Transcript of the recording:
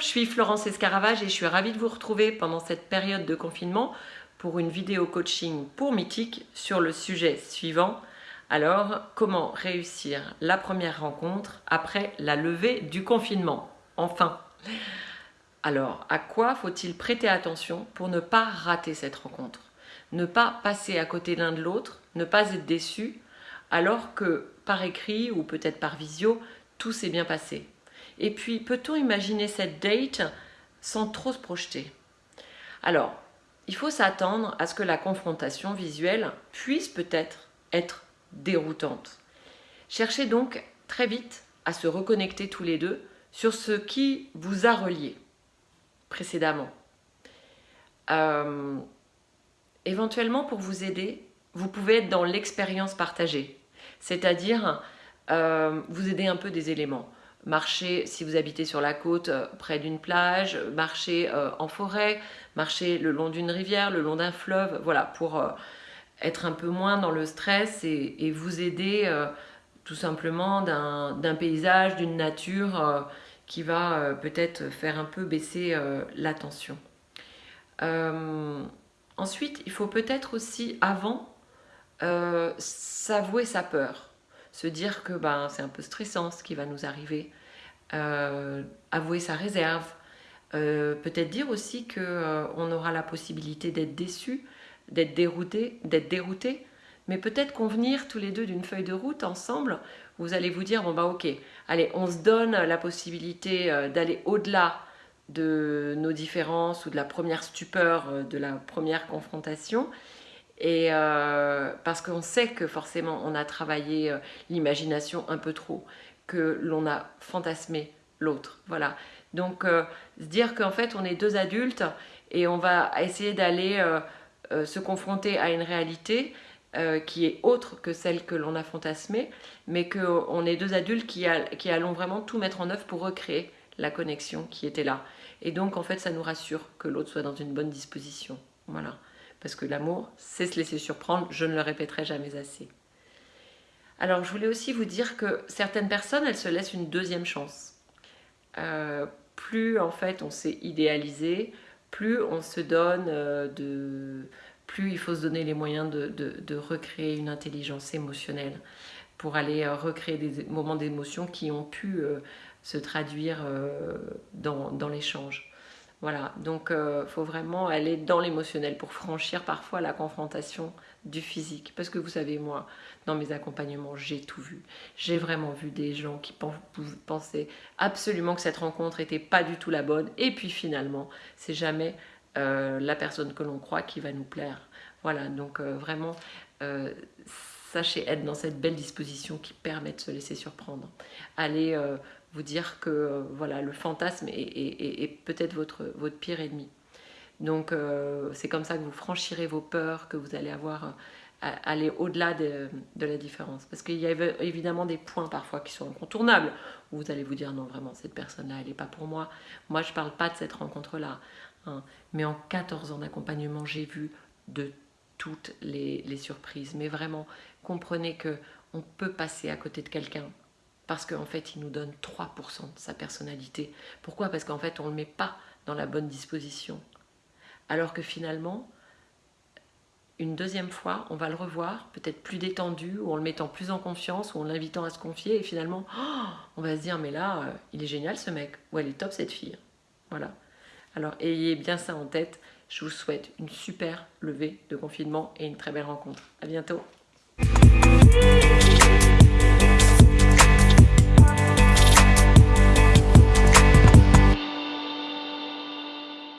suis Florence Escaravage et je suis ravie de vous retrouver pendant cette période de confinement pour une vidéo coaching pour Mythique sur le sujet suivant. Alors, comment réussir la première rencontre après la levée du confinement? Enfin Alors, à quoi faut-il prêter attention pour ne pas rater cette rencontre? Ne pas passer à côté l'un de l'autre, ne pas être déçu, alors que par écrit ou peut-être par visio, tout s'est bien passé. Et puis, peut-on imaginer cette date sans trop se projeter? Alors, il faut s'attendre à ce que la confrontation visuelle puisse peut-être être déroutante. Cherchez donc très vite à se reconnecter tous les deux sur ce qui vous a relié précédemment. Euh, éventuellement, pour vous aider, vous pouvez être dans l'expérience partagée, c'est-à-dire euh, vous aider un peu des éléments marcher si vous habitez sur la côte euh, près d'une plage, marcher euh, en forêt, marcher le long d'une rivière, le long d'un fleuve, voilà, pour euh, être un peu moins dans le stress et, vous aider tout simplement d'un paysage, d'une nature qui va peut-être faire un peu baisser la tension. ensuite, il faut peut-être aussi, avant, s'avouer sa peur se dire que ben, c'est un peu stressant ce qui va nous arriver, euh, avouer sa réserve, euh, peut-être dire aussi qu'on euh, aura la possibilité d'être déçu, d'être dérouté, d'être dérouté, mais peut-être convenir tous les deux d'une feuille de route ensemble, vous allez vous dire, bon bah ok, allez, on se donne la possibilité d'aller au-delà de nos différences ou de la première stupeur, de la première confrontation, et euh, parce qu'on sait que forcément on a travaillé euh, l'imagination un peu trop, que l'on a fantasmé l'autre. Voilà. Donc euh, se dire qu'en fait on est deux adultes et on va essayer d'aller se confronter à une réalité qui est autre que celle que l'on a fantasmée, mais qu'on est deux adultes qui, qui allons vraiment tout mettre en œuvre pour recréer la connexion qui était là. Et donc en fait ça nous rassure que l'autre soit dans une bonne disposition. Voilà parce que l'amour, c'est se laisser surprendre, je ne le répéterai jamais assez. Alors je voulais aussi vous dire que certaines personnes, elles se laissent une deuxième chance. Euh, plus en fait on s'est idéalisé, plus on se donne euh, de... plus il faut se donner les moyens de, recréer une intelligence émotionnelle pour aller euh, recréer des moments d'émotion qui ont pu se traduire dans l'échange. Voilà, donc il euh, faut vraiment aller dans l'émotionnel pour franchir parfois la confrontation du physique. Parce que vous savez, moi, dans mes accompagnements, j'ai tout vu. J'ai vraiment vu des gens qui pensaient absolument que cette rencontre n'était pas du tout la bonne. Et puis finalement, c'est jamais euh, la personne que l'on croit qui va nous plaire. Voilà, donc euh, vraiment, sachez être dans cette belle disposition qui permet de se laisser surprendre. Allez vous dire que euh, voilà, le fantasme est, peut-être votre, pire ennemi. Donc euh, c'est comme ça que vous franchirez vos peurs, que vous allez avoir euh, aller au-delà de, la différence. Parce qu'il y a évidemment des points parfois qui sont incontournables, où vous allez vous dire non vraiment cette personne-là elle n'est pas pour moi. Moi je ne parle pas de cette rencontre-là. Hein. Mais en 14 ans d'accompagnement j'ai vu de toutes les, surprises. Mais vraiment comprenez que on peut passer à côté de quelqu'un parce qu'en fait il nous donne 3% de sa personnalité. Pourquoi? Parce qu'en fait on ne le met pas dans la bonne disposition. Alors que finalement, une deuxième fois, on va le revoir, peut-être plus détendu, ou en le mettant plus en confiance, ou en l'invitant à se confier, et finalement, oh, on va se dire, mais là, euh, il est génial ce mec, ou elle est top cette fille. Voilà. Alors ayez bien ça en tête, je vous souhaite une super levée de confinement et une très belle rencontre. À bientôt